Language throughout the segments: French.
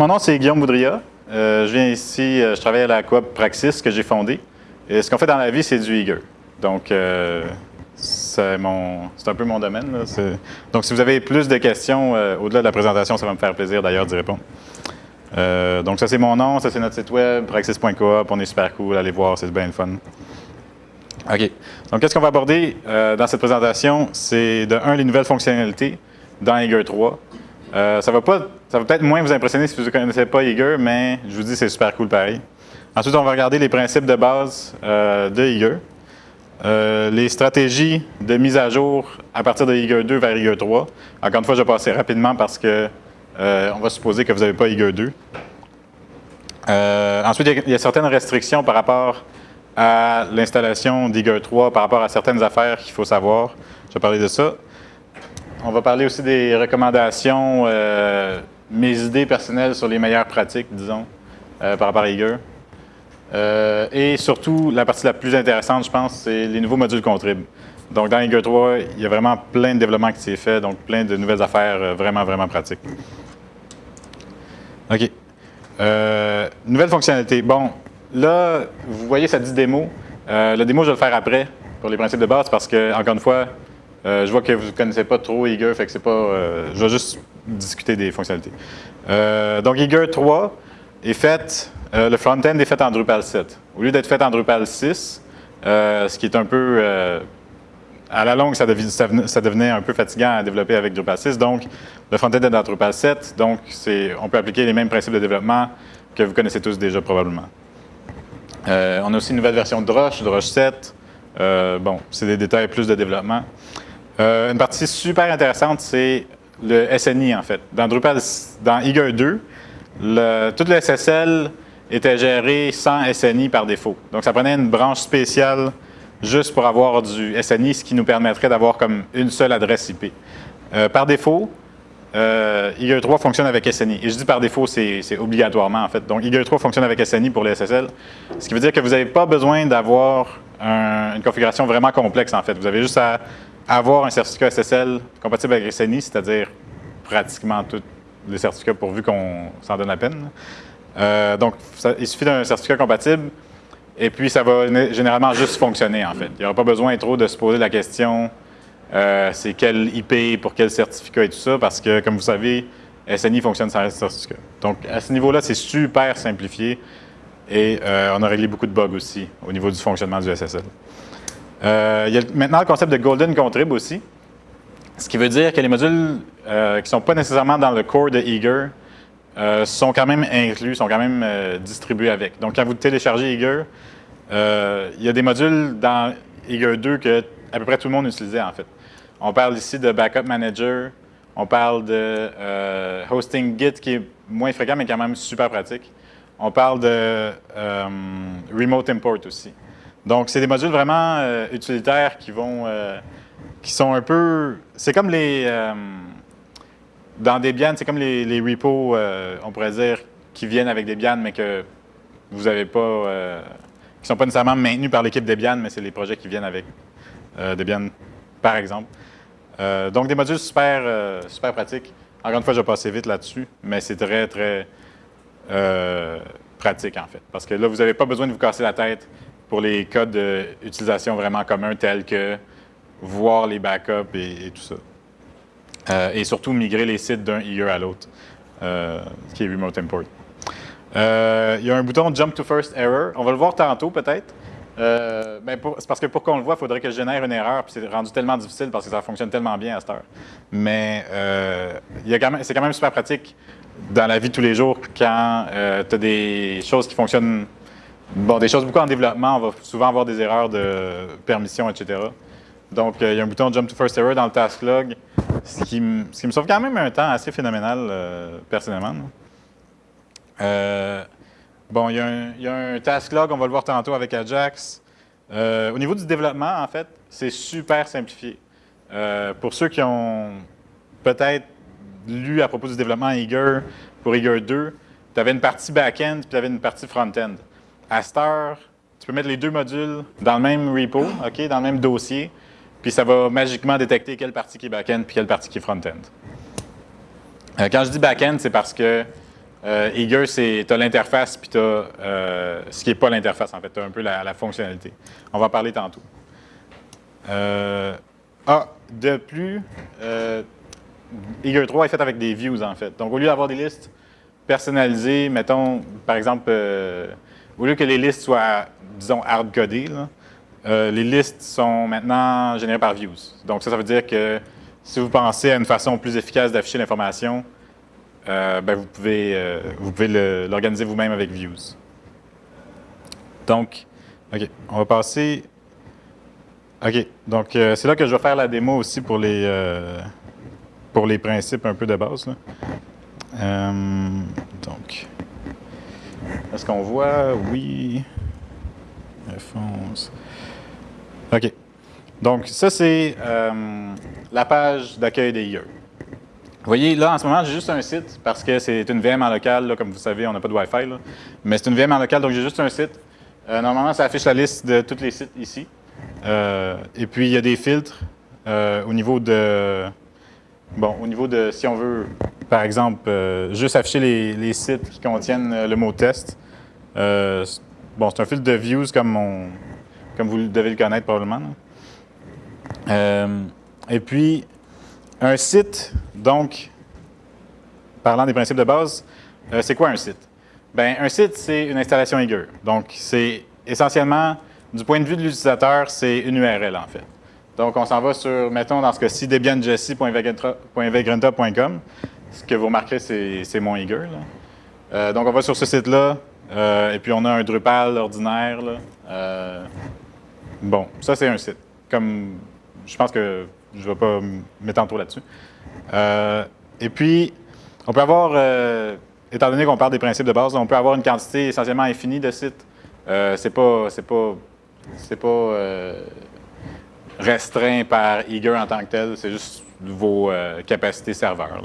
mon nom c'est Guillaume Boudria. Euh, je viens ici, euh, je travaille à la coop Praxis que j'ai fondée. Et ce qu'on fait dans la vie, c'est du Eager. Donc, euh, c'est un peu mon domaine. Donc, si vous avez plus de questions au-delà de la présentation, ça va me faire plaisir d'ailleurs d'y répondre. donc, ça c'est mon nom, ça c'est notre site web, praxis.coop. On est super cool, allez voir, c'est bien le fun. OK. Donc, qu'est-ce qu'on va aborder dans cette présentation? C'est de un, les nouvelles fonctionnalités dans Eager 3. Euh, ça va pas, ça va peut-être moins vous impressionner si vous ne connaissez pas Eager, mais je vous dis c'est super cool pareil. Ensuite, on va regarder les principes de base euh, de Eager. Euh, les stratégies de mise à jour à partir de Eager 2 vers Eager 3. Encore une fois, je vais passer rapidement parce que on va supposer que vous n'avez pas Eager 2. ensuite, il y, a, certaines restrictions par rapport à l'installation d'Eager 3, par rapport à certaines affaires qu'il faut savoir. Je vais parler de ça. On va parler aussi des recommandations, euh, mes idées personnelles sur les meilleures pratiques, disons, euh, par rapport à Eager. Euh, et surtout, la partie la plus intéressante, je pense, c'est les nouveaux modules Contrib. Donc, dans Eager 3, il y a vraiment plein de développement qui s'est fait, donc plein de nouvelles affaires vraiment, vraiment pratiques. OK. nouvelle fonctionnalité. Bon, là, vous voyez, ça dit démo. le démo, je vais le faire après pour les principes de base parce que, encore une fois, euh, je vois que vous ne connaissez pas trop Eager, fait que c'est pas. Euh, je vais juste discuter des fonctionnalités. Euh, donc, Eager 3 est fait. le front-end est fait en Drupal 7. Au lieu d'être fait en Drupal 6, ce qui est un peu. à la longue, ça, devenait un peu fatigant à développer avec Drupal 6. Donc, le front-end est en Drupal 7. Donc, on peut appliquer les mêmes principes de développement que vous connaissez tous déjà probablement. on a aussi une nouvelle version de Drush, Drush 7. bon, c'est des détails plus de développement. Euh, une partie super intéressante, c'est le SNI, en fait. Dans Drupal, dans Eager 2, le, tout le SSL était géré sans SNI par défaut. Donc, ça prenait une branche spéciale juste pour avoir du SNI, ce qui nous permettrait d'avoir comme une seule adresse IP. Euh, par défaut, euh, Eager 3 fonctionne avec SNI. Et je dis par défaut, c'est obligatoirement en fait. Donc Eager 3 fonctionne avec SNI pour les SSL, ce qui veut dire que vous n'avez pas besoin d'avoir une configuration vraiment complexe en fait. Vous avez juste à avoir un certificat SSL compatible avec SNI, c'est-à-dire pratiquement tous les certificats pourvu qu'on s'en donne la peine. Euh, donc, il suffit d'un certificat compatible et puis ça va généralement juste fonctionner en fait. Il n'y aura pas besoin trop de se poser la question euh, c'est quel IP pour quel certificat et tout ça parce que, comme vous savez, SNI fonctionne sans certificat. Donc, à ce niveau-là, c'est super simplifié et euh, on a réglé beaucoup de bugs aussi au niveau du fonctionnement du SSL. Il y a maintenant le concept de Golden Contrib aussi, ce qui veut dire que les modules euh, qui ne sont pas nécessairement dans le core de Eager euh, sont quand même inclus, sont quand même distribués avec. Donc, quand vous téléchargez Eager, il y a des modules dans Eager 2 que à peu près tout le monde utilisait en fait. On parle ici de Backup Manager, on parle de Hosting Git qui est moins fréquent mais quand même super pratique. On parle de Remote Import aussi. Donc, c'est des modules vraiment euh, utilitaires qui vont, euh, qui sont un peu, c'est comme les, euh, dans Debian, c'est comme les, les repos, on pourrait dire, qui viennent avec Debian, mais que vous n'avez pas, qui ne sont pas nécessairement maintenus par l'équipe Debian, mais c'est les projets qui viennent avec Debian, par exemple. donc, des modules super, super pratiques. Encore une fois, je vais passer vite là-dessus, mais c'est très, très pratique, en fait. Parce que là, vous n'avez pas besoin de vous casser la tête pour les codes d'utilisation vraiment communs tels que voir les backups et, tout ça. Euh, et surtout migrer les sites d'un eager à l'autre, euh, qui est Remote Import. Euh, il y a un bouton Jump to First Error. On va le voir tantôt peut-être. Ben c'est parce que pour qu'on le voit, il faudrait que je génère une erreur, puis c'est rendu tellement difficile parce que ça fonctionne tellement bien à cette heure. Mais c'est quand même super pratique dans la vie de tous les jours quand tu as des choses qui fonctionnent Bon, des choses beaucoup en développement, on va souvent avoir des erreurs de permission, etc. Donc, euh, il y a un bouton Jump to First Error dans le task log, ce qui, me, sauve quand même un temps assez phénoménal, euh, personnellement. Euh, bon, il y, a un, task log, on va le voir tantôt avec Ajax. au niveau du développement, en fait, c'est super simplifié. pour ceux qui ont peut-être lu à propos du développement Eager, pour Eager 2, tu avais une partie back-end puis tu avais une partie front-end à cette heure, tu peux mettre les deux modules dans le même repo, dans le même dossier, puis ça va magiquement détecter quelle partie qui est back-end puis quelle partie qui est front-end. Euh, quand je dis back-end, c'est parce que Euh, Eager, c'est tu as l'interface, puis tu as ce qui n'est pas l'interface, en fait. Tu as un peu la, fonctionnalité. On va en parler tantôt. ah, de plus, Eager 3 est fait avec des views, en fait. Donc, au lieu d'avoir des listes personnalisées, mettons, par exemple, au lieu que les listes soient, disons, hard-codées, les listes sont maintenant générées par views. Donc, ça, ça veut dire que si vous pensez à une façon plus efficace d'afficher l'information, euh, ben, vous pouvez, euh, pouvez l'organiser vous-même avec Views. Donc, OK, on va passer... OK, donc euh, c'est là que je vais faire la démo aussi pour les, pour les principes un peu de base. donc, est-ce qu'on voit? Oui. OK. Donc, ça, c'est la page d'accueil des IE. Vous voyez, là, en ce moment, j'ai juste un site parce que c'est une VM en local. comme vous savez, on n'a pas de Wi-Fi. mais c'est une VM en local, donc j'ai juste un site. Euh, normalement, ça affiche la liste de tous les sites ici. Euh, et puis, il y a des filtres euh, au niveau de... Bon, au niveau de, si on veut, par exemple, juste afficher les, sites qui contiennent le mot test. bon, c'est un filtre de views comme, comme vous devez le connaître probablement. Et puis, un site, donc, parlant des principes de base, euh, c'est quoi un site? Bien, un site, c'est une installation Eager. Donc, c'est essentiellement, du point de vue de l'utilisateur, c'est une URL, en fait. Donc, on s'en va sur, mettons, dans ce cas-ci, debianjessie.vagranta.com. Ce que vous remarquerez, c'est mon Eager. Euh, donc, on va sur ce site-là, euh, et puis on a un Drupal ordinaire. Bon, ça, c'est un site. Comme, je pense que je ne vais pas m'étendre trop là-dessus. Euh, et puis, on peut avoir, euh, étant donné qu'on parle des principes de base, on peut avoir une quantité essentiellement infinie de sites. Euh, c'est pas, c'est pas, c'est pas restreint par Eager en tant que tel. C'est juste vos capacités serveurs.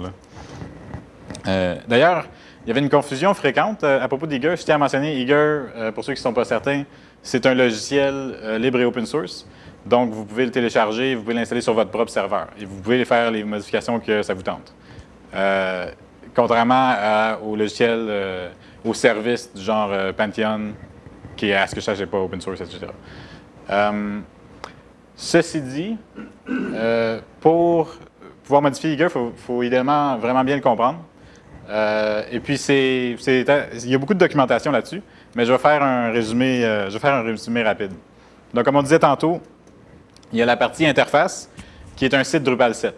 D'ailleurs, il y avait une confusion fréquente à propos d'Eager. Je tiens à mentionner, Eager, pour ceux qui ne sont pas certains, c'est un logiciel libre et open source. Donc, vous pouvez le télécharger, vous pouvez l'installer sur votre propre serveur et vous pouvez faire les modifications que ça vous tente. Euh, contrairement au logiciel, euh, au service du genre euh, Pantheon, qui est à ce que je sache, pas open source, etc. ceci dit, pour pouvoir modifier Eager, il faut, idéalement vraiment bien le comprendre. et puis, il y a beaucoup de documentation là-dessus, mais je vais faire un résumé, je vais faire un résumé rapide. Donc, comme on disait tantôt, il y a la partie interface, qui est un site Drupal 7.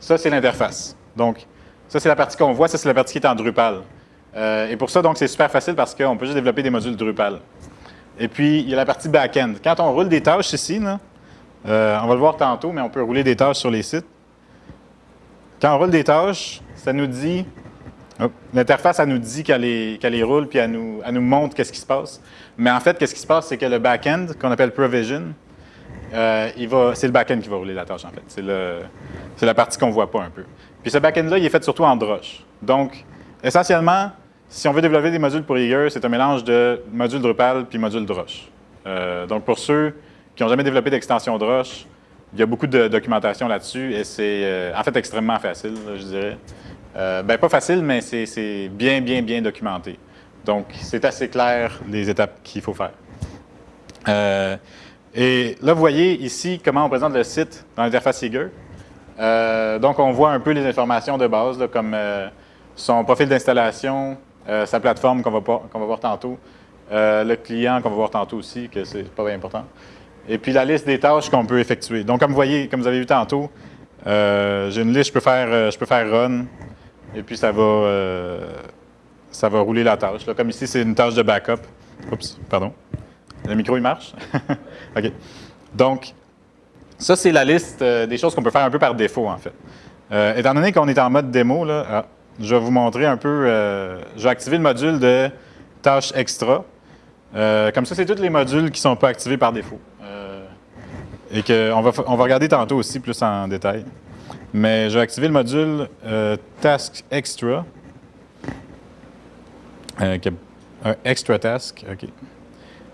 Ça, c'est l'interface. Donc, ça, c'est la partie qu'on voit. Ça, c'est la partie qui est en Drupal. Euh, et pour ça, donc, c'est super facile parce qu'on peut juste développer des modules Drupal. Et puis, il y a la partie back-end. Quand on roule des tâches ici, euh, on va le voir tantôt, mais on peut rouler des tâches sur les sites. Quand on roule des tâches, ça nous dit, l'interface, elle nous dit qu'elle les, roule, puis elle nous, nous montre qu'est-ce qui se passe. Mais en fait, qu'est-ce qui se passe, c'est que le back-end, qu'on appelle provision, euh, c'est le back-end qui va rouler la tâche, en fait. C'est la partie qu'on ne voit pas un peu. Puis ce back-end-là, il est fait surtout en Drush. Donc, essentiellement, si on veut développer des modules pour Eager, c'est un mélange de module Drupal puis module Drush. Euh, donc, pour ceux qui n'ont jamais développé d'extension Drush, il y a beaucoup de documentation là-dessus et c'est euh, en fait extrêmement facile, je dirais. Ben, pas facile, mais c'est bien, bien, bien documenté. Donc, c'est assez clair les étapes qu'il faut faire. Et là, vous voyez ici comment on présente le site dans l'interface Eager. Euh, donc, on voit un peu les informations de base, comme euh, son profil d'installation, euh, sa plateforme qu'on va, voir tantôt, le client qu'on va voir tantôt aussi, que c'est pas bien important, et puis la liste des tâches qu'on peut effectuer. Donc, comme vous voyez, comme vous avez vu tantôt, j'ai une liste, je peux faire, je peux faire run, et puis ça va, ça va rouler la tâche. comme ici, c'est une tâche de backup. Oups, pardon. Le micro, il marche? OK. Donc, ça, c'est la liste euh, des choses qu'on peut faire un peu par défaut, en fait. Euh, étant donné qu'on est en mode démo, là, ah, je vais vous montrer un peu, euh, je vais activer le module de tâches extra. comme ça, c'est tous les modules qui ne sont pas activés par défaut. et qu'on va, on va regarder tantôt aussi plus en détail. Mais je vais activer le module Task Extra. un extra task, OK.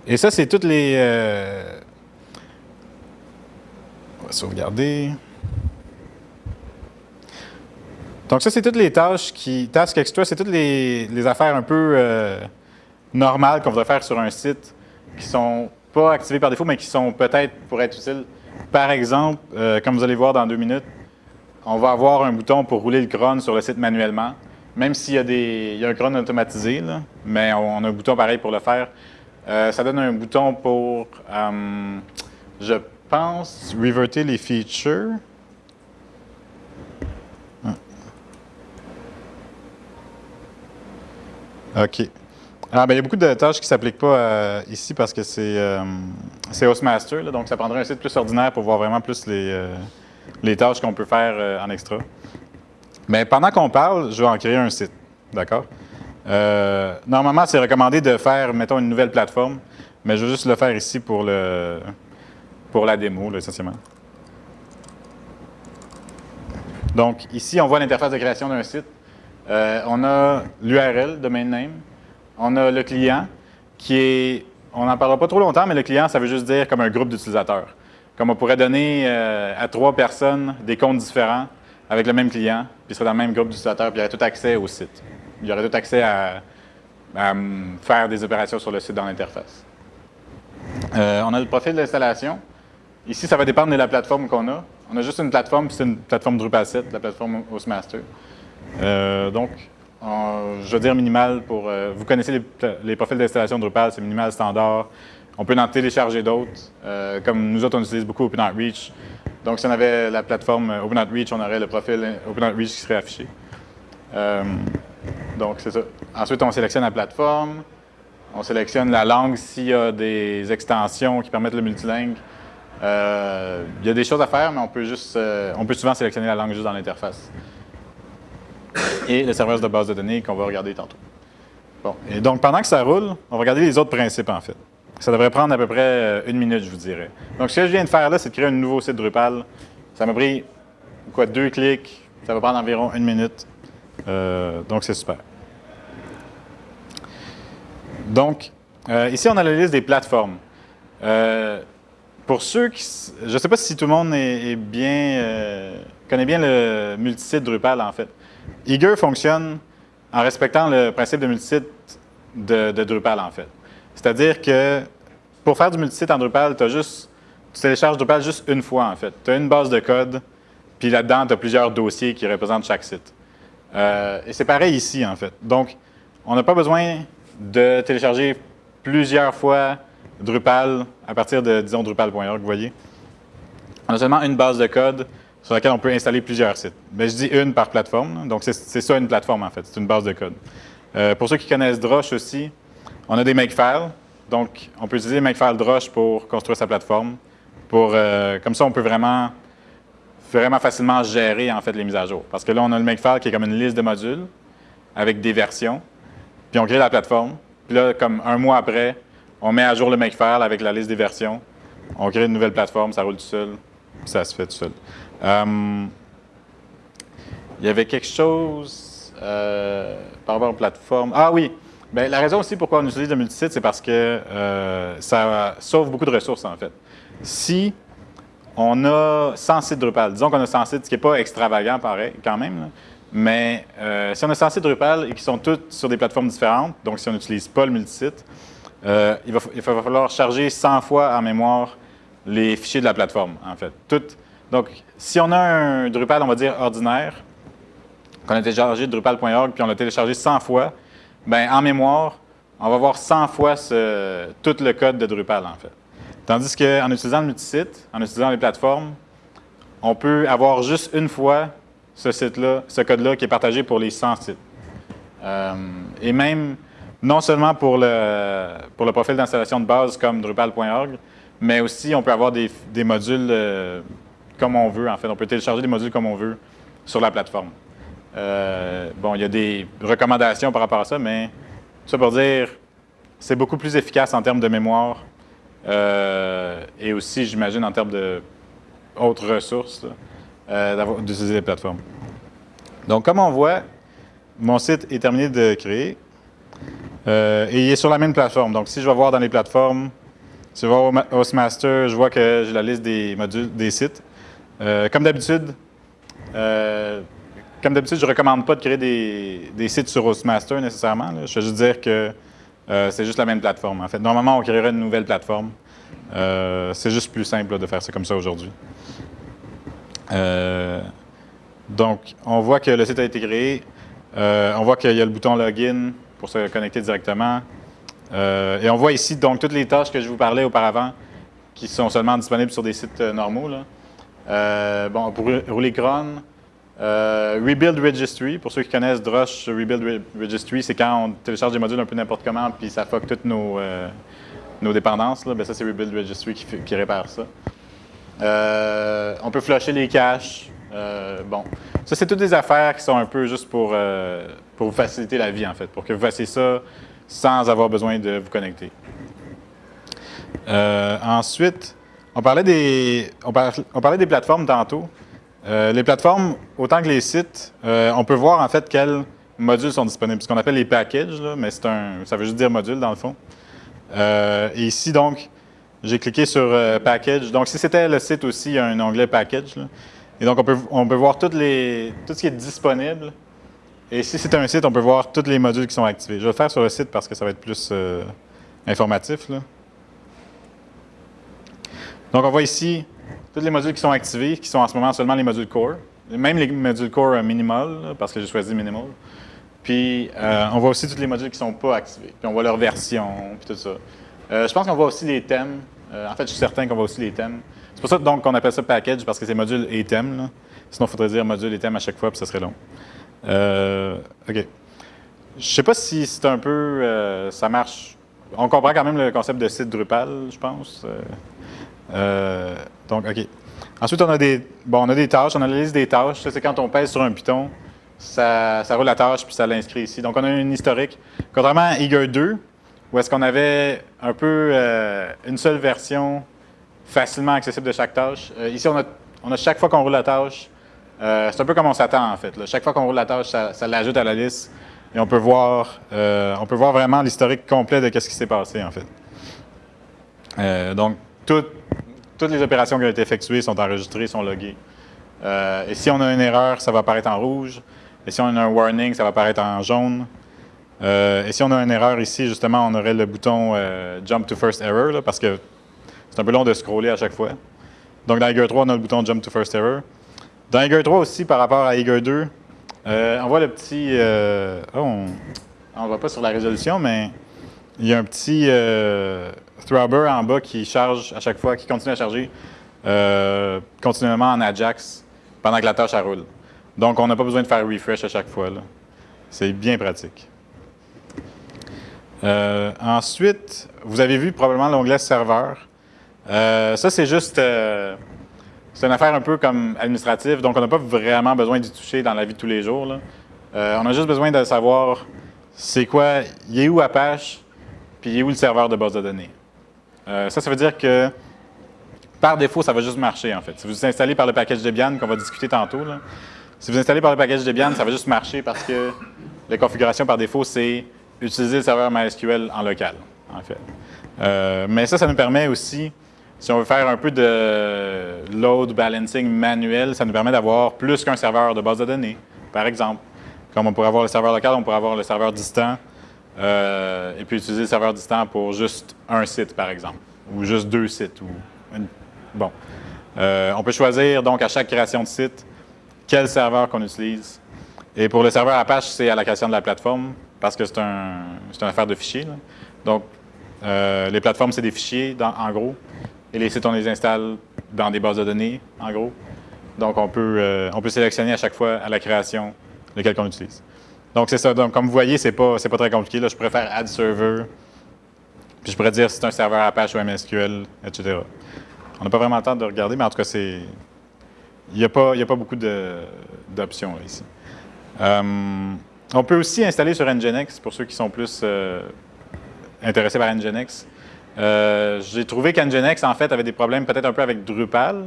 Et ça, c'est toutes les... Euh, on va sauvegarder. Donc ça, c'est toutes les tâches qui... Task Extra, c'est toutes les, affaires un peu euh, normales qu'on voudrait faire sur un site qui sont pas activées par défaut, mais qui sont peut-être pour être utiles. Par exemple, euh, comme vous allez voir dans deux minutes, on va avoir un bouton pour rouler le cron sur le site manuellement, même s'il y, a des, il y a un cron automatisé, mais on, a un bouton pareil pour le faire. Euh, ça donne un bouton pour, euh, je pense, reverter les features. OK. Ah, ben, il y a beaucoup de tâches qui ne s'appliquent pas euh, ici parce que c'est Hostmaster, donc ça prendrait un site plus ordinaire pour voir vraiment plus les, les tâches qu'on peut faire euh, en extra. Mais pendant qu'on parle, je vais en créer un site, d'accord? normalement, c'est recommandé de faire, mettons, une nouvelle plateforme, mais je vais juste le faire ici pour, le, pour la démo, là, essentiellement. Donc, ici, on voit l'interface de création d'un site. on a l'URL, domain name, on a le client qui est, on n'en parlera pas trop longtemps, mais le client, ça veut juste dire comme un groupe d'utilisateurs. Comme on pourrait donner euh, à trois personnes des comptes différents avec le même client, puis serait dans le même groupe d'utilisateurs, puis il y aurait tout accès au site. Il y aurait tout accès à, faire des opérations sur le site dans l'interface. Euh, on a le profil d'installation. Ici, ça va dépendre de la plateforme qu'on a. On a juste une plateforme, puis c'est une plateforme Drupal 7, la plateforme Hostmaster. Euh, donc, je veux dire minimal pour... Euh, vous connaissez les, profils d'installation Drupal, c'est minimal standard. On peut en télécharger d'autres. Euh, comme nous autres, on utilise beaucoup OpenOutReach. Donc, si on avait la plateforme OpenOutReach, on aurait le profil OpenOutReach qui serait affiché. Euh, donc, c'est ça. Ensuite, on sélectionne la plateforme. On sélectionne la langue s'il y a des extensions qui permettent le multilingue. il y a des choses à faire, mais on peut, juste, on peut souvent sélectionner la langue juste dans l'interface et le serveur de base de données qu'on va regarder tantôt. Bon, et donc pendant que ça roule, on va regarder les autres principes en fait. Ça devrait prendre à peu près euh, une minute, je vous dirais. Donc ce que je viens de faire là, c'est de créer un nouveau site Drupal. Ça m'a pris quoi, deux clics, ça va prendre environ une minute. Euh, donc c'est super. Donc, euh, ici on a la liste des plateformes. pour ceux qui... Je ne sais pas si tout le monde est, bien, connaît bien le multisite Drupal en fait. Eager fonctionne en respectant le principe de multisite de, Drupal, en fait. C'est-à-dire que pour faire du multisite en Drupal, tu juste, tu télécharges Drupal juste une fois, en fait. Tu as une base de code, puis là-dedans, tu as plusieurs dossiers qui représentent chaque site. Euh, et c'est pareil ici, en fait. Donc, on n'a pas besoin de télécharger plusieurs fois Drupal à partir de, disons, Drupal.org, vous voyez. On a seulement une base de code sur laquelle on peut installer plusieurs sites. Mais je dis une par plateforme, donc c'est ça une plateforme en fait, c'est une base de code. Euh, pour ceux qui connaissent Drush aussi, on a des makefiles, donc on peut utiliser Makefile Drush pour construire sa plateforme. Euh, comme ça, on peut vraiment, vraiment facilement gérer en fait les mises à jour. Parce que là, on a le Makefile qui est comme une liste de modules avec des versions, puis on crée la plateforme. Puis là, comme un mois après, on met à jour le Makefile avec la liste des versions, on crée une nouvelle plateforme, ça roule tout seul, ça se fait tout seul. Euh, il y avait quelque chose euh, par rapport aux plateformes. Ah oui, Bien, la raison aussi pourquoi on utilise le multisite, c'est parce que euh, ça sauve beaucoup de ressources, en fait. Si on a 100 sites Drupal, disons qu'on a 100 sites, ce qui n'est pas extravagant, pareil, quand même, mais si on a 100 sites Drupal et qui sont tous sur des plateformes différentes, donc si on n'utilise pas le multisite, il va, il, va, falloir charger 100 fois en mémoire les fichiers de la plateforme, en fait. Donc, si on a un Drupal, on va dire ordinaire, qu'on a téléchargé Drupal.org, puis on l'a téléchargé 100 fois, bien, en mémoire, on va voir 100 fois tout le code de Drupal, en fait. Tandis qu'en utilisant le multisite, en utilisant les plateformes, on peut avoir juste une fois ce site-là, ce code-là qui est partagé pour les 100 sites. Euh, et même, non seulement pour le, pour le profil d'installation de base comme Drupal.org, mais aussi on peut avoir des, modules euh, comme on veut, en fait. On peut télécharger des modules comme on veut sur la plateforme. Euh, bon, il y a des recommandations par rapport à ça, mais ça pour dire, c'est beaucoup plus efficace en termes de mémoire euh, et aussi, j'imagine, en termes d'autres ressources euh, d'utiliser les plateformes. Donc, comme on voit, mon site est terminé de créer et il est sur la même plateforme. Donc, si je vais voir dans les plateformes, si je vais voir Hostmaster, je vois que j'ai la liste des modules, des sites. Comme d'habitude, comme d'habitude, je ne recommande pas de créer des, sites sur Hostmaster nécessairement. Je veux juste dire que c'est juste la même plateforme. En fait, normalement, on créerait une nouvelle plateforme. c'est juste plus simple de faire ça comme ça aujourd'hui. donc, on voit que le site a été créé. on voit qu'il y a le bouton Login pour se connecter directement. et on voit ici donc toutes les tâches que je vous parlais auparavant qui sont seulement disponibles sur des sites normaux. Euh, bon, pour rouler cron, euh, Rebuild Registry, pour ceux qui connaissent Drush Rebuild Registry, c'est quand on télécharge des modules un peu n'importe comment, puis ça fuck toutes nos, euh, nos dépendances. Là. Ben, ça, c'est Rebuild Registry qui, qui répare ça. on peut flusher les caches. bon, ça, c'est toutes des affaires qui sont un peu juste pour, pour vous faciliter la vie, en fait, pour que vous fassiez ça sans avoir besoin de vous connecter. ensuite, on parlait des, on parlait, des plateformes tantôt. Euh, les plateformes, autant que les sites, euh, on peut voir en fait quels modules sont disponibles. Ce qu'on appelle les packages, mais un, ça veut juste dire module dans le fond. Euh, et ici, donc, j'ai cliqué sur Package. Donc, si c'était le site aussi, il y a un onglet Package. Et donc, on peut, voir tout ce qui est disponible. Et si c'est un site, on peut voir tous les modules qui sont activés. Je vais le faire sur le site parce que ça va être plus informatif. Donc, on voit ici tous les modules qui sont activés, qui sont en ce moment seulement les modules core. Même les modules core euh, minimal, parce que j'ai choisi minimal. Puis, euh, on voit aussi tous les modules qui ne sont pas activés. Puis, on voit leur version, puis tout ça. Euh, je pense qu'on voit aussi les thèmes. en fait, je suis certain qu'on voit aussi les thèmes. C'est pour ça donc qu'on appelle ça package, parce que c'est module et thème. Sinon, il faudrait dire module et thème à chaque fois, puis ça serait long. OK. Je sais pas si c'est un peu... ça marche. On comprend quand même le concept de site Drupal, je pense. Euh, donc, OK. Ensuite, on a des, bon, on a des tâches. On a la liste des tâches. Ça, c'est quand on pèse sur un Python, ça, roule la tâche puis ça l'inscrit ici. Donc, on a une historique. Contrairement à Eager 2, où est-ce qu'on avait un peu euh, une seule version facilement accessible de chaque tâche. Euh, ici, on a, on a, chaque fois qu'on roule la tâche, c'est un peu comme on s'attend en fait. Chaque fois qu'on roule la tâche, ça, l'ajoute à la liste et on peut voir, on peut voir vraiment l'historique complet de ce qui s'est passé en fait. donc, tout, toutes les opérations qui ont été effectuées sont enregistrées, sont loguées. Euh, et si on a une erreur, ça va apparaître en rouge. Et si on a un warning, ça va apparaître en jaune. Euh, et si on a une erreur ici, justement, on aurait le bouton euh, Jump to First Error, parce que c'est un peu long de scroller à chaque fois. Donc, dans Eager 3, on a le bouton Jump to First Error. Dans Eager 3 aussi, par rapport à Eager 2, on voit le petit... Oh, on ne voit pas sur la résolution, mais il y a un petit Throbber en bas qui charge à chaque fois, qui continue à charger euh, continuellement en Ajax pendant que la tâche roule. Donc, on n'a pas besoin de faire refresh à chaque fois. C'est bien pratique. Euh, ensuite, vous avez vu probablement l'onglet serveur. Euh, ça, c'est juste, c'est une affaire un peu comme administrative, donc on n'a pas vraiment besoin d'y toucher dans la vie de tous les jours. on a juste besoin de savoir c'est quoi, il est où Apache, puis il est où le serveur de base de données. Euh, ça, ça veut dire que par défaut, ça va juste marcher, en fait. Si vous installez par le package Debian, qu'on va discuter tantôt, si vous installez par le package Debian, ça va juste marcher parce que la configuration par défaut, c'est utiliser le serveur MySQL en local, en fait. Euh, mais ça, ça nous permet aussi, si on veut faire un peu de load balancing manuel, ça nous permet d'avoir plus qu'un serveur de base de données, par exemple. Comme on pourrait avoir le serveur local, on pourrait avoir le serveur distant, euh, et puis utiliser le serveur distant pour juste un site, par exemple, ou juste deux sites. Bon. Euh, on peut choisir donc à chaque création de site quel serveur qu'on utilise. Et pour le serveur Apache, c'est à la création de la plateforme parce que c'est un, une affaire de fichiers. Donc, euh, les plateformes, c'est des fichiers en gros. Et les sites, on les installe dans des bases de données, en gros. Donc, on peut, on peut sélectionner à chaque fois à la création lequel qu'on utilise. Donc, c'est ça. Comme vous voyez, c'est pas, pas très compliqué. Là, je pourrais faire add server, puis je pourrais dire si c'est un serveur Apache ou MSQL, etc. On n'a pas vraiment le temps de regarder, mais en tout cas, c'est. Il n'y a, pas, a pas beaucoup d'options ici. Euh, on peut aussi installer sur Nginx, pour ceux qui sont plus euh, intéressés par Nginx. Euh, j'ai trouvé qu'Nginx, en fait, avait des problèmes peut-être un peu avec Drupal.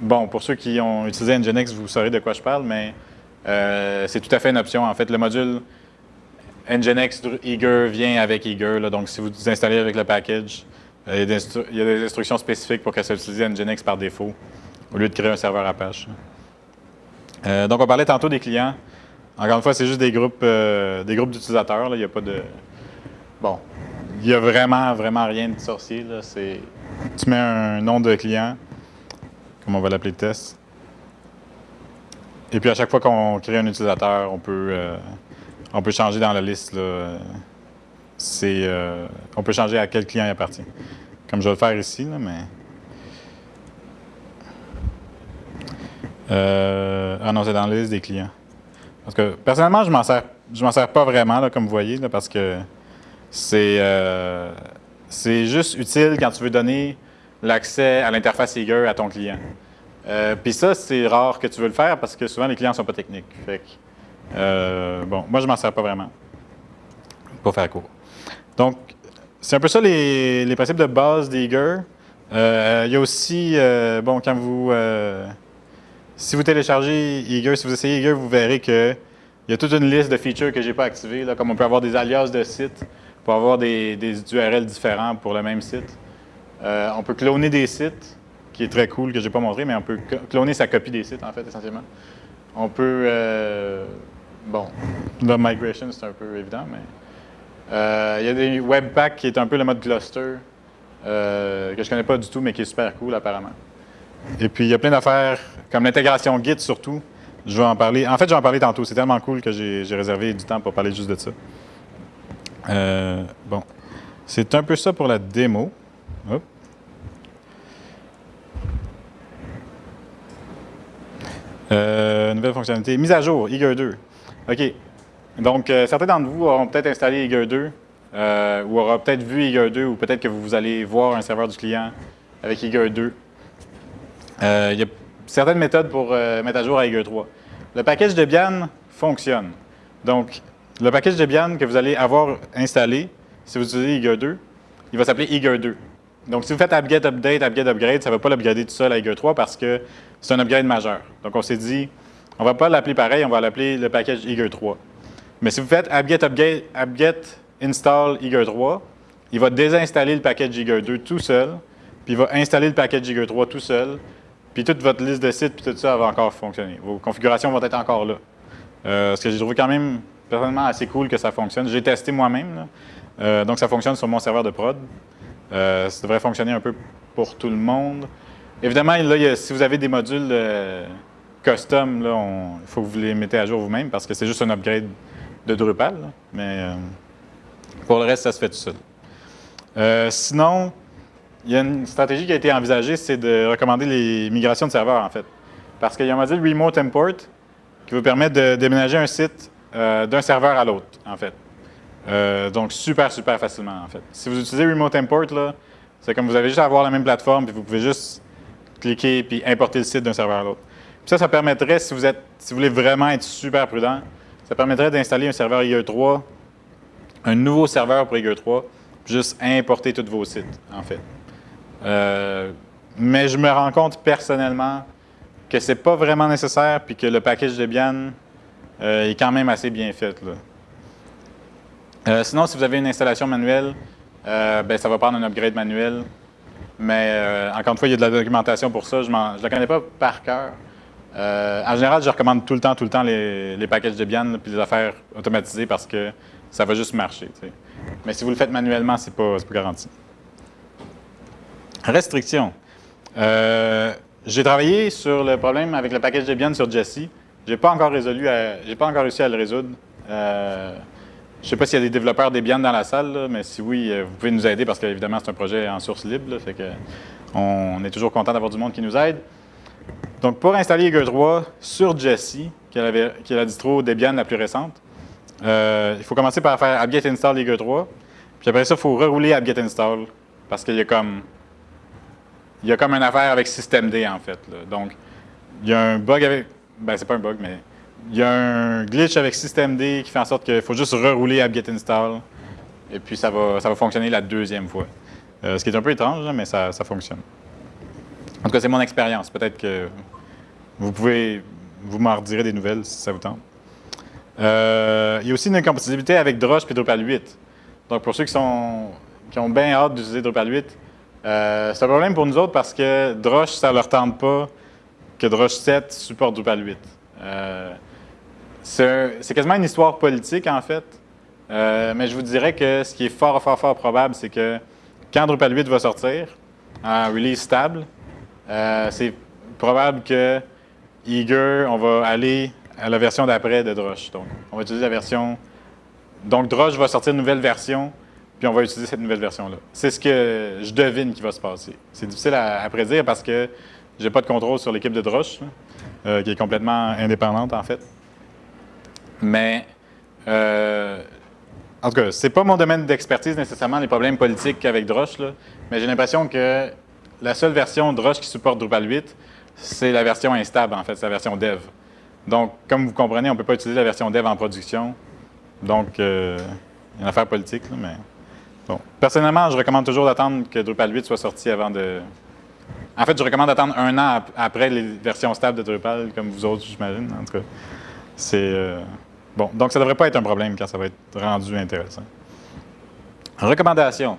bon, pour ceux qui ont utilisé Nginx, vous saurez de quoi je parle, mais euh, c'est tout à fait une option. En fait, le module Nginx Eager vient avec Eager. donc, si vous installez avec le package, euh, il y a des instructions spécifiques pour qu'elle soit utilisée Nginx par défaut, au lieu de créer un serveur Apache. Euh, donc, on parlait tantôt des clients. Encore une fois, c'est juste des groupes, d'utilisateurs. Il n'y a pas de. Bon, il n'y a vraiment, vraiment rien de sorcier. Tu mets un nom de client, comme on va l'appeler test. Et puis à chaque fois qu'on crée un utilisateur, on peut, euh, on peut changer dans la liste. Euh, on peut changer à quel client il appartient. Comme je vais le faire ici, mais. Euh, ah non, c'est dans la liste des clients. Parce que personnellement, je m'en sers, je m'en sers pas vraiment, là, comme vous voyez, là, parce que c'est, c'est juste utile quand tu veux donner l'accès à l'interface Eager à ton client. Euh, puis ça, c'est rare que tu veux le faire parce que souvent les clients ne sont pas techniques. Fait euh, bon, moi, je m'en sers pas vraiment. Pour faire court. Donc, c'est un peu ça les, principes de base d'Eager. Euh, il y a aussi, bon, quand vous. si vous téléchargez Eager, si vous essayez Eager, vous verrez qu'il y a toute une liste de features que je n'ai pas activées, là, comme on peut avoir des alias de sites pour avoir des, des URL différents pour le même site. on peut cloner des sites qui est très cool, que je n'ai pas montré, mais on peut cloner sa copie des sites, en fait, essentiellement. On peut... Euh, bon, la migration, c'est un peu évident, mais... Euh, il y a des Webpack qui est un peu le mode cluster, euh, que je ne connais pas du tout, mais qui est super cool, apparemment. Et puis, il y a plein d'affaires, comme l'intégration Git, surtout. Je vais en parler. En fait, je vais en parler tantôt. C'est tellement cool que j'ai réservé du temps pour parler juste de ça. bon. C'est un peu ça pour la démo. Hop. Euh, nouvelle fonctionnalité. Mise à jour, Eager 2. OK. Donc, euh, certains d'entre vous auront peut-être installé Eager 2 euh, ou auront peut-être vu Eager 2 ou peut-être que vous allez voir un serveur du client avec Eager 2. il y a certaines méthodes pour mettre à jour à Eager 3. Le package Debian fonctionne. Donc, le package Debian que vous allez avoir installé, si vous utilisez Eager 2, il va s'appeler Eager 2. Donc, si vous faites apt-get update, apt-get upgrade, ça ne va pas l'upgrader tout seul à Eager 3 parce que c'est un upgrade majeur. Donc, on s'est dit, on ne va pas l'appeler pareil, on va l'appeler le package Eager 3. Mais si vous faites apt-get apt install Eager 3, il va désinstaller le package Eager 2 tout seul, puis il va installer le package Eager 3 tout seul, puis toute votre liste de sites, puis tout ça va encore fonctionner. Vos configurations vont être encore là. Euh, ce que j'ai trouvé quand même personnellement assez cool que ça fonctionne. J'ai testé moi-même, euh, donc ça fonctionne sur mon serveur de prod. Euh, ça devrait fonctionner un peu pour tout le monde. Évidemment, là, si vous avez des modules euh, custom, il faut que vous les mettez à jour vous-même parce que c'est juste un upgrade de Drupal. mais euh, pour le reste, ça se fait tout seul. sinon, il y a une stratégie qui a été envisagée, c'est de recommander les migrations de serveurs, en fait. Parce qu'il y a un module Remote Import qui vous permet de déménager un site d'un serveur à l'autre, en fait. Euh, donc, super, super facilement, en fait. Si vous utilisez Remote Import, c'est comme vous avez juste à avoir la même plateforme, puis vous pouvez juste cliquer puis importer le site d'un serveur à l'autre. ça, ça permettrait, si vous, êtes, si vous voulez vraiment être super prudent, ça permettrait d'installer un serveur IE3, un nouveau serveur pour IE3, puis juste importer tous vos sites, en fait. Euh, mais je me rends compte personnellement que ce n'est pas vraiment nécessaire, puis que le package Debian euh, est quand même assez bien fait. Là. Euh, sinon, si vous avez une installation manuelle, euh, ben, ça va prendre un upgrade manuel. Mais euh, encore une fois, il y a de la documentation pour ça. Je ne la connais pas par cœur. en général, je recommande tout le temps, tout le temps les, les packages Debian puis les affaires automatisées parce que ça va juste marcher. Mais si vous le faites manuellement, ce n'est pas, pas, garanti. Restriction. J'ai travaillé sur le problème avec le package Debian sur Jesse. Je n'ai pas encore résolu, j'ai pas encore réussi à le résoudre. Je ne sais pas s'il y a des développeurs Debian dans la salle, mais si oui, euh, vous pouvez nous aider parce qu'évidemment, c'est un projet en source libre. fait que on est toujours content d'avoir du monde qui nous aide. Donc, pour installer Eager 3 sur Jessie, qui est la, distro Debian la plus récente, euh, il faut commencer par faire apt-get install Eager 3. Puis après ça, il faut rerouler apt-get install parce qu'il y a comme il y a comme une affaire avec systemd en fait. Donc, il y a un bug avec. Ben, c'est pas un bug, mais il y a un glitch avec systemd qui fait en sorte qu'il faut juste rerouler apt-get install et puis ça va, ça va fonctionner la deuxième fois. Euh, ce qui est un peu étrange, mais ça, ça fonctionne. En tout cas, c'est mon expérience. Peut-être que vous pouvez, vous m'en redirez des nouvelles si ça vous tente. Euh, il y a aussi une incompatibilité avec Drush et Drupal 8. Donc, pour ceux qui, sont, qui ont bien hâte d'utiliser Drupal 8, euh, c'est un problème pour nous autres parce que Drush, ça ne leur tente pas que Drush 7 supporte Drupal 8. C'est quasiment une histoire politique, en fait. mais je vous dirais que ce qui est fort, fort, fort probable, c'est que quand Drupal 8 va sortir, en release stable, c'est probable que Eager, on va aller à la version d'après de Drush. Donc, on va utiliser la version. Donc, Drush va sortir une nouvelle version, puis on va utiliser cette nouvelle version-là. C'est ce que je devine qui va se passer. C'est difficile à, prédire parce que je n'ai pas de contrôle sur l'équipe de Drush, euh, qui est complètement indépendante, en fait. Mais, euh, en tout cas, ce n'est pas mon domaine d'expertise nécessairement, les problèmes politiques avec Drush, mais j'ai l'impression que la seule version Drush qui supporte Drupal 8, c'est la version instable, en fait, c'est la version dev. Donc, comme vous comprenez, on ne peut pas utiliser la version dev en production. Donc, euh, il y a une affaire politique, mais bon. Personnellement, je recommande toujours d'attendre que Drupal 8 soit sorti avant de... En fait, je recommande d'attendre un an après les versions stables de Drupal, comme vous autres, j'imagine. En tout cas, c'est... Euh, bon, donc ça ne devrait pas être un problème quand ça va être rendu intéressant. Recommandation.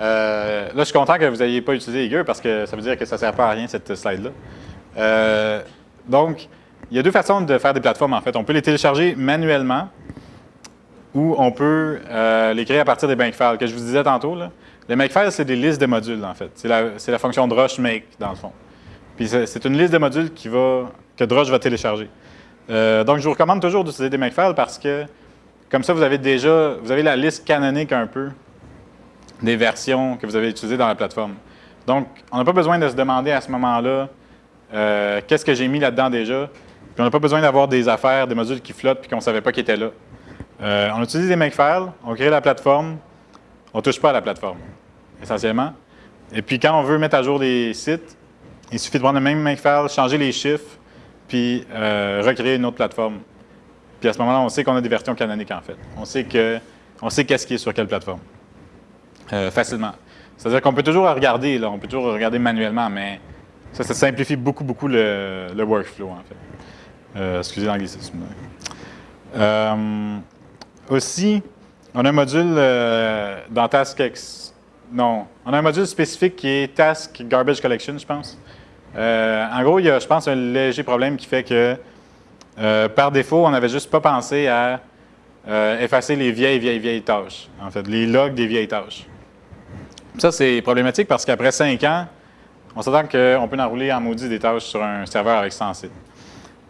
Euh, là, je suis content que vous n'ayez pas utilisé Eager parce que ça veut dire que ça ne sert pas à rien, cette slide-là. donc, il y a deux façons de faire des plateformes, en fait. On peut les télécharger manuellement ou on peut euh, les créer à partir des files que je vous disais tantôt. Les makefiles, c'est des listes de modules, en fait. C'est la, fonction Drush make, dans le fond. Puis c'est une liste de modules que Drush va télécharger. Euh, donc, je vous recommande toujours d'utiliser des makefiles parce que, comme ça, vous avez déjà vous avez la liste canonique un peu des versions que vous avez utilisées dans la plateforme. Donc, on n'a pas besoin de se demander à ce moment-là euh, qu'est-ce que j'ai mis là-dedans déjà. Puis on n'a pas besoin d'avoir des affaires, des modules qui flottent puis qu'on ne savait pas qu'ils étaient là. Euh, on utilise des makefiles, on crée la plateforme, on ne touche pas à la plateforme, essentiellement. Et puis quand on veut mettre à jour des sites, il suffit de prendre le même makefile, changer les chiffres, puis euh, recréer une autre plateforme. Puis à ce moment-là, on sait qu'on a des versions canoniques, en fait. On sait qu'est-ce qui est sur quelle plateforme. Euh, facilement. C'est-à-dire qu'on peut toujours regarder, on peut toujours regarder manuellement, mais ça, ça simplifie beaucoup, beaucoup le, workflow, en fait. Euh, excusez l'anglicisme. Aussi, on a un module dans TaskX. Non, on a un module spécifique qui est Task Garbage Collection, je pense. En gros, il y a, je pense, un léger problème qui fait que, par défaut, on n'avait juste pas pensé à effacer les vieilles, vieilles, vieilles tâches. En fait, les logs des vieilles tâches. Ça, c'est problématique parce qu'après cinq ans, on s'attend qu'on peut enrouler en maudit des tâches sur un serveur avec 100 sites.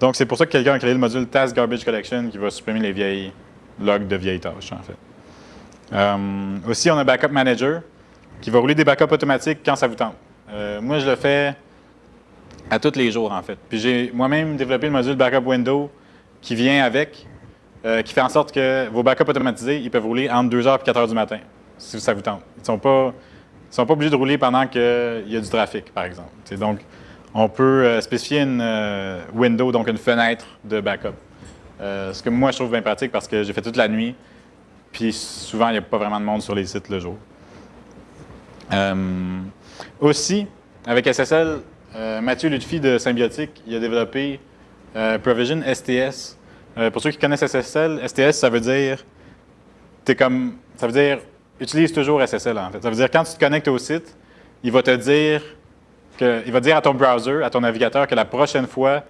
Donc, c'est pour ça que quelqu'un a créé le module Task Garbage Collection qui va supprimer les vieilles logs de vieilles tâches, en fait. Euh, aussi, on a Backup Manager qui va rouler des backups automatiques quand ça vous tente. Euh, moi, je le fais à tous les jours, en fait. Puis j'ai moi-même développé le module Backup Window qui vient avec, euh, qui fait en sorte que vos backups automatisés, ils peuvent rouler entre 2h et 4h du matin, si ça vous tente. Ils ne sont, pas, sont pas obligés de rouler pendant qu'il y a du trafic, par exemple. donc, on peut euh, spécifier une euh, window, donc une fenêtre de backup. Ce que moi, je trouve bien pratique parce que j'ai fait toute la nuit, puis souvent, il n'y a pas vraiment de monde sur les sites le jour. aussi, avec SSL, Mathieu Lutfi de Symbiotique, il a développé Provision STS. pour ceux qui connaissent SSL, STS, ça veut dire, es comme, ça veut dire, utilise toujours SSL en fait. Ça veut dire, quand tu te connectes au site, il va te dire il va dire à ton browser, à ton navigateur, que la prochaine fois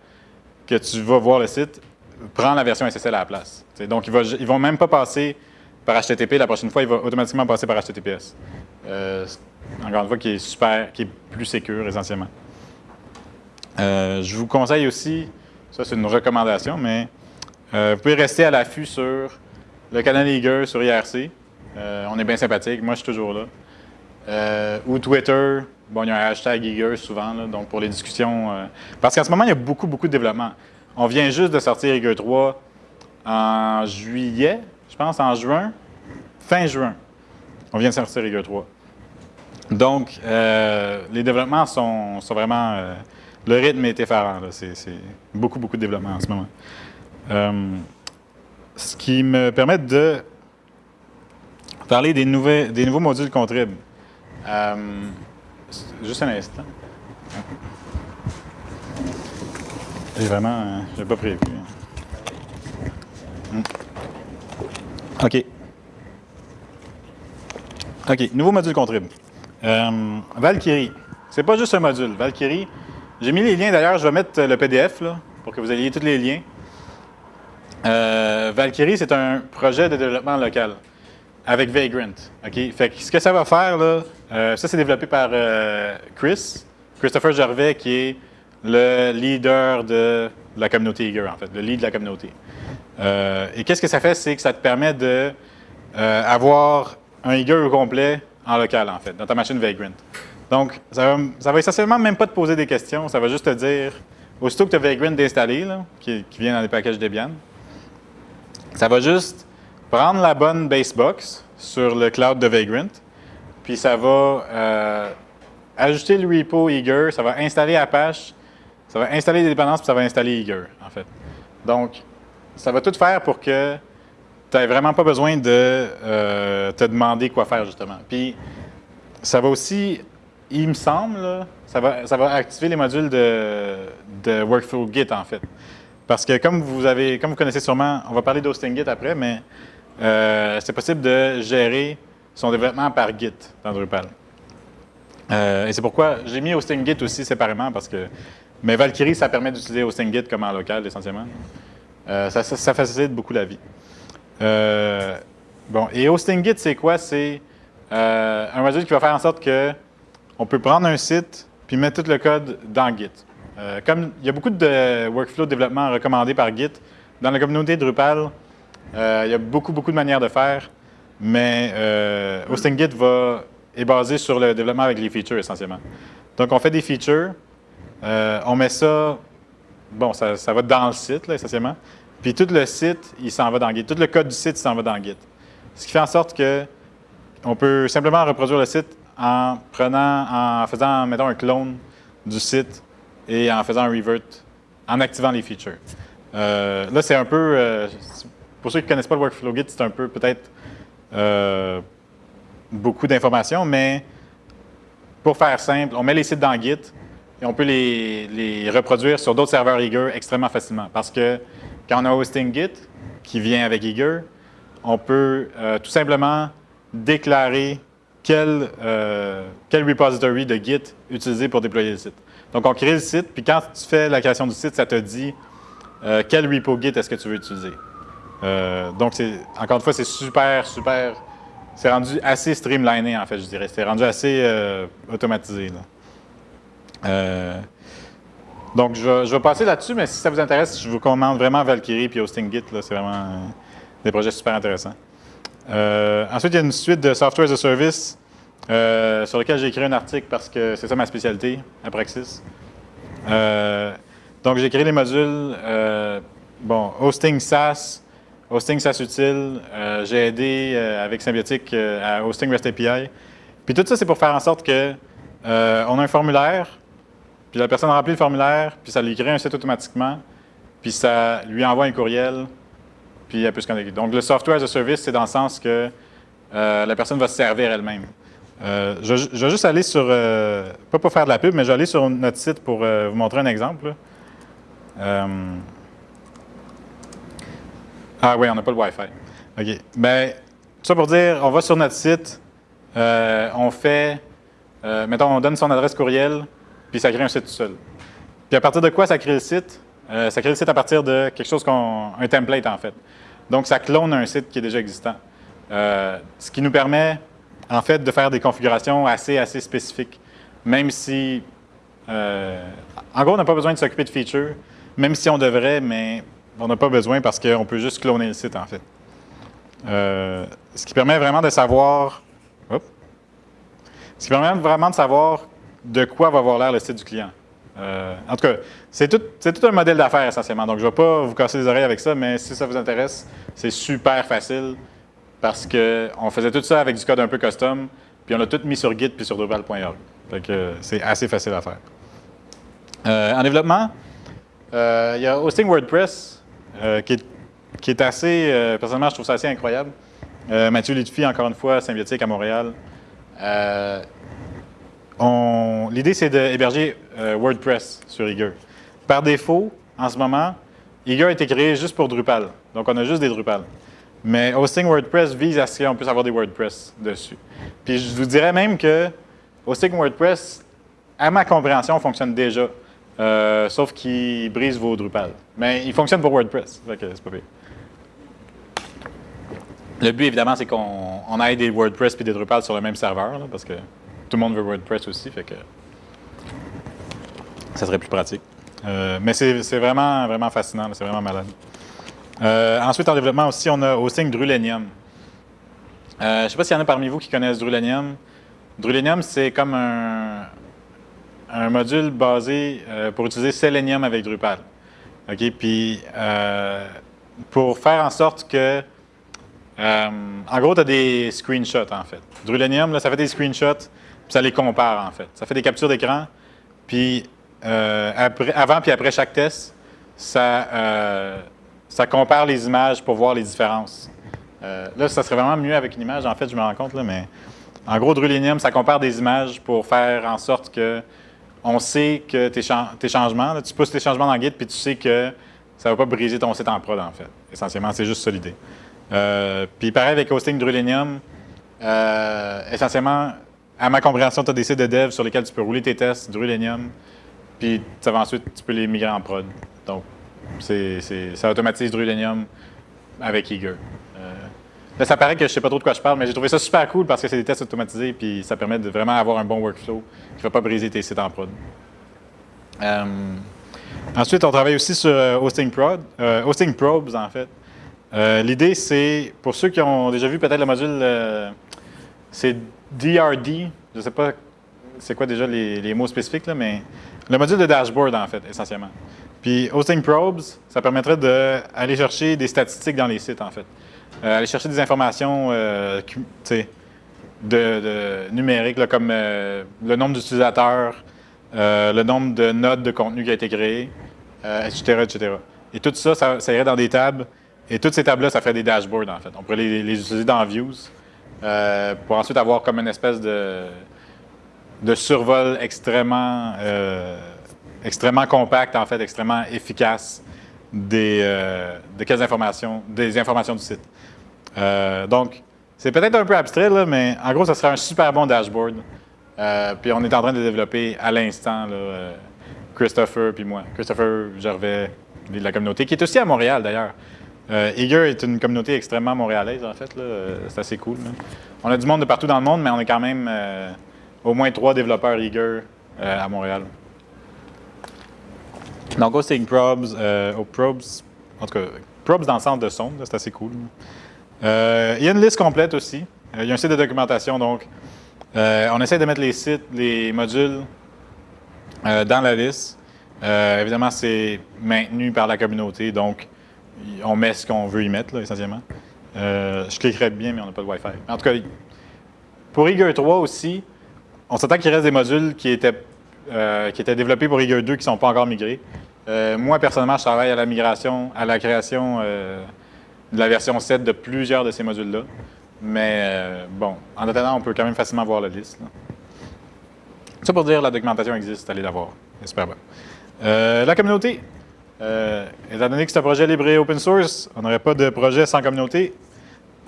que tu vas voir le site, prends la version SSL à la place. donc, ils ne vont même pas passer par HTTP. La prochaine fois, il va automatiquement passer par HTTPS. Euh, encore une fois, qui est super, qui est plus sécure essentiellement. Euh, je vous conseille aussi, ça c'est une recommandation, mais euh, vous pouvez rester à l'affût sur le canal Eager sur IRC. on est bien sympathique, moi je suis toujours là. ou Twitter, Bon, il y a un hashtag Eager souvent, donc pour les discussions. Euh, parce qu'en ce moment, il y a beaucoup, beaucoup de développement. On vient juste de sortir Eager 3 en juillet, je pense, en juin, fin juin. On vient de sortir Eager 3. Donc, euh, les développements sont, vraiment. Euh, le rythme est effarant. C'est beaucoup, beaucoup de développement en ce moment. ce qui me permet de parler des, des nouveaux modules Contrib. Juste un instant. J'ai vraiment. Euh, j'ai pas prévu. Hmm. OK. OK. Nouveau module contrib. Euh, Valkyrie. C'est pas juste un module. Valkyrie. J'ai mis les liens d'ailleurs, je vais mettre le PDF pour que vous ayez tous les liens. Valkyrie, c'est un projet de développement local avec Vagrant. Fait que ce que ça va faire, là, ça c'est développé par Chris, Christopher Gervais, qui est le leader de la communauté Eager, en fait, le lead de la communauté. Euh, et qu'est-ce que ça fait? C'est que ça te permet d'avoir euh, avoir un Eager au complet en local, en fait, dans ta machine Vagrant. Donc, ça va, ça va essentiellement même pas te poser des questions, ça va juste te dire, aussitôt que tu as Vagrant installé, qui, vient dans les packages Debian, ça va juste prendre la bonne basebox sur le cloud de Vagrant, puis ça va euh, ajouter le repo Eager, ça va installer Apache, ça va installer des dépendances, puis ça va installer Eager, en fait. Donc, ça va tout faire pour que tu n'aies vraiment pas besoin de euh, te demander quoi faire, justement. Puis, ça va aussi, il me semble, ça, va, ça va activer les modules de, Workflow Git, en fait. Parce que comme vous avez, comme vous connaissez sûrement, on va parler d'Hosting Git après, mais euh, c'est possible de gérer son développement par Git dans Drupal. Euh, et c'est pourquoi j'ai mis Hosting Git aussi séparément, parce que mais Valkyrie, ça permet d'utiliser HostingGit comme en local, essentiellement. Euh, ça, facilite beaucoup la vie. Bon, et HostingGit, c'est quoi? C'est un module qui va faire en sorte que on peut prendre un site puis mettre tout le code dans Git. comme il y a beaucoup de workflows de développement recommandés par Git, dans la communauté Drupal, il y a beaucoup, beaucoup de manières de faire, mais HostingGit va, est basé sur le développement avec les features, essentiellement. Donc, on fait des features, euh, on met ça, bon, ça, va dans le site, là, essentiellement. Puis tout le site, il s'en va dans Git. Tout le code du site, s'en va dans Git. Ce qui fait en sorte que on peut simplement reproduire le site en prenant, en faisant, mettons, un clone du site et en faisant un revert, en activant les features. Euh, là, c'est un peu, euh, pour ceux qui ne connaissent pas le workflow Git, c'est un peu peut-être beaucoup d'informations, mais pour faire simple, on met les sites dans Git, et on peut les, reproduire sur d'autres serveurs Eager extrêmement facilement. Parce que quand on a hosting Git qui vient avec Eager, on peut euh, tout simplement déclarer quel, euh, quel repository de Git utiliser pour déployer le site. Donc, on crée le site, puis quand tu fais la création du site, ça te dit euh, quel repo Git est-ce que tu veux utiliser. donc, encore une fois, c'est super, super... C'est rendu assez streamliné, en fait, je dirais. C'est rendu assez automatisé. Là. Euh, donc, je vais, passer là-dessus, mais si ça vous intéresse, je vous recommande vraiment Valkyrie et Hosting Git. C'est vraiment euh, des projets super intéressants. Euh, ensuite, il y a une suite de Software as a Service sur lequel j'ai écrit un article parce que c'est ça ma spécialité à Praxis. donc, j'ai créé les modules, bon, Hosting SaaS, Hosting SaaS Utile, j'ai aidé avec Symbiotic à Hosting REST API. Puis tout ça, c'est pour faire en sorte que on a un formulaire puis la personne remplit le formulaire, puis ça lui crée un site automatiquement, puis ça lui envoie un courriel, puis elle peut se connecter. Donc, le software as a service, c'est dans le sens que euh, la personne va se servir elle-même. Euh, je, vais juste aller sur, euh, pas pour faire de la pub, mais je vais aller sur notre site pour vous montrer un exemple. ah oui, on n'a pas le Wi-Fi. OK. Bien, tout ça pour dire, on va sur notre site, on fait, mettons, on donne son adresse courriel, puis ça crée un site tout seul. Puis à partir de quoi ça crée le site? Ça crée le site à partir de quelque chose qu'on. un template en fait. Donc ça clone un site qui est déjà existant. Euh, ce qui nous permet en fait de faire des configurations assez, assez spécifiques. Même si. Euh, en gros, on n'a pas besoin de s'occuper de features, même si on devrait, mais on n'a pas besoin parce qu'on peut juste cloner le site en fait. ce qui permet vraiment de savoir. Ce qui permet vraiment de savoir de quoi va avoir l'air le site du client. Euh, en tout cas, c'est tout, un modèle d'affaires essentiellement. Donc, je ne vais pas vous casser les oreilles avec ça, mais si ça vous intéresse, c'est super facile parce qu'on faisait tout ça avec du code un peu custom, puis on l'a tout mis sur Git puis sur Drupal.org. c'est assez facile à faire. Euh, en développement, euh, il y a Hosting WordPress qui est, assez, personnellement, je trouve ça assez incroyable. Mathieu Lutfi, encore une fois, Symbiotique à Montréal. L'idée, c'est d'héberger euh, WordPress sur Eager. Par défaut, en ce moment, Eager a été créé juste pour Drupal. Donc, on a juste des Drupal. Mais Hosting WordPress vise à ce qu'on puisse avoir des WordPress dessus. Puis, je vous dirais même que Hosting WordPress, à ma compréhension, fonctionne déjà euh, sauf qu'il brise vos Drupal. Mais il fonctionne pour WordPress, fait que c'est pas pire. Le but, évidemment, c'est qu'on on ait des WordPress et des Drupal sur le même serveur, parce que tout le monde veut WordPress aussi, fait que ça serait plus pratique. Euh, mais c'est vraiment, vraiment fascinant, c'est vraiment malade. Euh, ensuite, en développement aussi, on a Hosting Drulenium. Euh, je ne sais pas s'il y en a parmi vous qui connaissent Drulenium. Drulenium, c'est comme un, module basé euh, pour utiliser Selenium avec Drupal. OK? Puis, pour faire en sorte que. en gros, tu as des screenshots, en fait. Drulenium, là, ça fait des screenshots, ça les compare, en fait. Ça fait des captures d'écran, puis euh, après- avant puis après chaque test, ça, euh, ça compare les images pour voir les différences. Euh, là, ça serait vraiment mieux avec une image, en fait, je me rends compte, là, mais en gros, Drulenium, ça compare des images pour faire en sorte que on sait que tes, tes changements, tu pousses tes changements dans le guide, puis tu sais que ça ne va pas briser ton site en prod, en fait. Essentiellement, c'est juste ça l'idée. Puis pareil avec Hosting Drulenium, euh, essentiellement, à ma compréhension, tu as des sites de dev sur lesquels tu peux rouler tes tests Drulenium, puis ça va ensuite, tu peux les migrer en prod. Donc, c'est- ça automatise Drulenium avec Eager. Euh, là, ça paraît que je ne sais pas trop de quoi je parle, mais j'ai trouvé ça super cool parce que c'est des tests automatisés, puis ça permet de vraiment avoir un bon workflow qui ne va pas briser tes sites en prod. Euh, ensuite, on travaille aussi sur euh, Hosting Prod, Hosting Probes, en fait. L'idée, c'est, pour ceux qui ont déjà vu peut-être le module, c'est DRD, je ne sais pas c'est quoi déjà les, mots spécifiques, là, mais le module de dashboard, en fait, essentiellement. Puis Hosting Probes, ça permettrait d'aller chercher des statistiques dans les sites, en fait. Euh, aller chercher des informations euh, de, numériques, là, comme euh, le nombre d'utilisateurs, le nombre de notes de contenu qui a été créé, etc., etc. Et tout ça, ça, ça irait dans des tables. Et toutes ces tables-là, ça ferait des dashboards, en fait. On pourrait les, les utiliser dans Views euh, pour ensuite avoir comme une espèce de, survol extrêmement, euh, extrêmement compact, en fait, extrêmement efficace des, euh, informations, des informations du site. Euh, donc, c'est peut-être un peu abstrait, là, mais en gros, ça serait un super bon dashboard. Puis on est en train de développer à l'instant, Christopher puis moi. Christopher Gervais de la communauté, qui est aussi à Montréal d'ailleurs. Euh, Eager est une communauté extrêmement montréalaise, en fait. Euh, C'est assez cool. On a du monde de partout dans le monde, mais on est quand même euh, au moins trois développeurs Eager à Montréal. Donc, Hosting Probes, Probes, en tout cas, Probes dans le centre de son, là, c'est assez cool. Il y a une liste complète aussi. Il y a un site de documentation, donc on essaie de mettre les sites, les modules dans la liste. Évidemment, c'est maintenu par la communauté, donc on met ce qu'on veut y mettre, là, essentiellement. Euh, je cliquerais bien, mais on n'a pas de Wi-Fi. En tout cas, pour Eager 3 aussi, on s'attend qu'il reste des modules qui étaient, euh, qui étaient développés pour Eager 2 qui ne sont pas encore migrés. Euh, moi, personnellement, je travaille à la migration, à la création euh, de la version 7 de plusieurs de ces modules-là. Mais bon, en attendant, on peut quand même facilement voir la liste. Ça pour dire, la documentation existe, allez la voir. C'est super la communauté. Euh, étant donné que c'est un projet libre et open source, on n'aurait pas de projet sans communauté.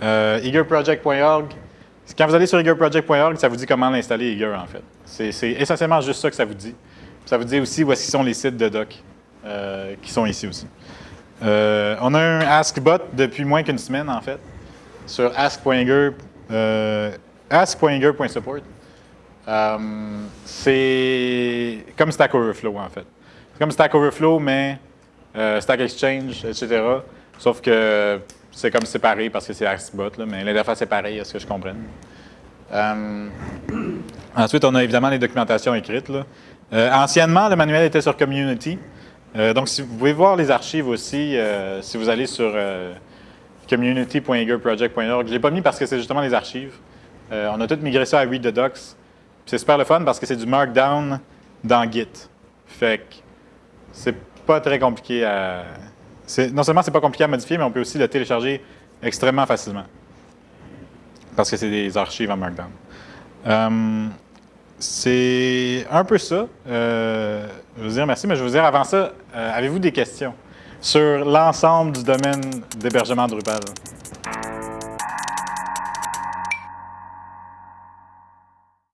Euh, eagerproject.org. Quand vous allez sur eagerproject.org, ça vous dit comment l'installer Eager, en fait. C'est essentiellement juste ça que ça vous dit. Ça vous dit aussi où sont les sites de doc euh, qui sont ici aussi. Euh, on a un AskBot depuis moins qu'une semaine, en fait, sur ask.eager, ask.eager.support. C'est comme Stack Overflow, en fait. C'est comme Stack Overflow, mais euh, Stack Exchange, etc. Sauf que c'est comme séparé parce que c'est là, mais l'interface est pareille, à ce que je comprenne. Euh, ensuite, on a évidemment les documentations écrites. Euh, anciennement, le manuel était sur Community. Euh, donc, si vous pouvez voir les archives aussi si vous allez sur community.eagerproject.org. Je ne l'ai pas mis parce que c'est justement les archives. On a tout migré ça à Read the Docs. C'est super le fun parce que c'est du Markdown dans Git. Fait que c'est pas très compliqué à. Non seulement c'est pas compliqué à modifier, mais on peut aussi le télécharger extrêmement facilement. Parce que c'est des archives en Markdown. Euh, c'est un peu ça. Euh, je veux dire merci, mais je veux dire avant ça, euh, avez-vous des questions sur l'ensemble du domaine d'hébergement Drupal?